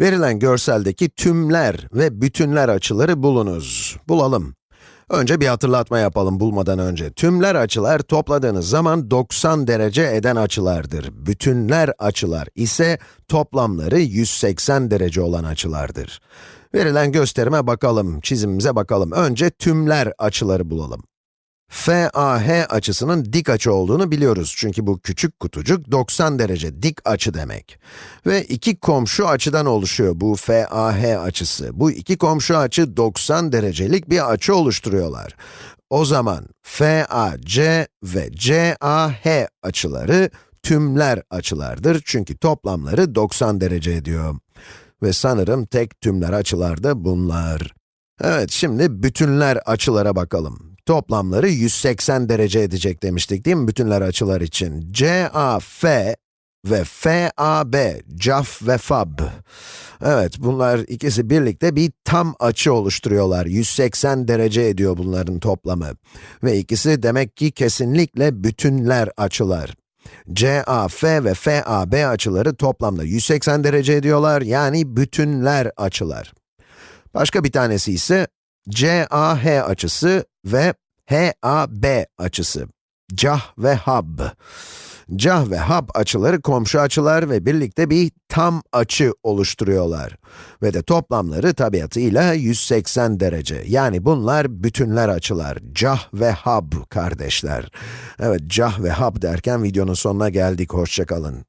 Verilen görseldeki tümler ve bütünler açıları bulunuz. Bulalım. Önce bir hatırlatma yapalım bulmadan önce. Tümler açılar topladığınız zaman 90 derece eden açılardır. Bütünler açılar ise toplamları 180 derece olan açılardır. Verilen gösterime bakalım, çizimimize bakalım. Önce tümler açıları bulalım. FAH açısının dik açı olduğunu biliyoruz. Çünkü bu küçük kutucuk 90 derece dik açı demek. Ve iki komşu açıdan oluşuyor bu FAH açısı. Bu iki komşu açı 90 derecelik bir açı oluşturuyorlar. O zaman FAC ve CAH açıları tümler açılardır. Çünkü toplamları 90 derece ediyor. Ve sanırım tek tümler açılar da bunlar. Evet, şimdi bütünler açılara bakalım. Toplamları 180 derece edecek demiştik değil mi bütünler açılar için? CAF ve FAB, CAF ve FAB. Evet, bunlar ikisi birlikte bir tam açı oluşturuyorlar. 180 derece ediyor bunların toplamı. Ve ikisi demek ki kesinlikle bütünler açılar. CAF ve FAB açıları toplamda 180 derece ediyorlar, yani bütünler açılar. Başka bir tanesi ise CAH açısı ve HAB açısı. Cah ve Hab. Cah ve Hab açıları komşu açılar ve birlikte bir tam açı oluşturuyorlar. Ve de toplamları tabiatıyla 180 derece. Yani bunlar bütünler açılar. Cah ve Hab kardeşler. Evet, Cah ve Hab derken videonun sonuna geldik. Hoşçakalın.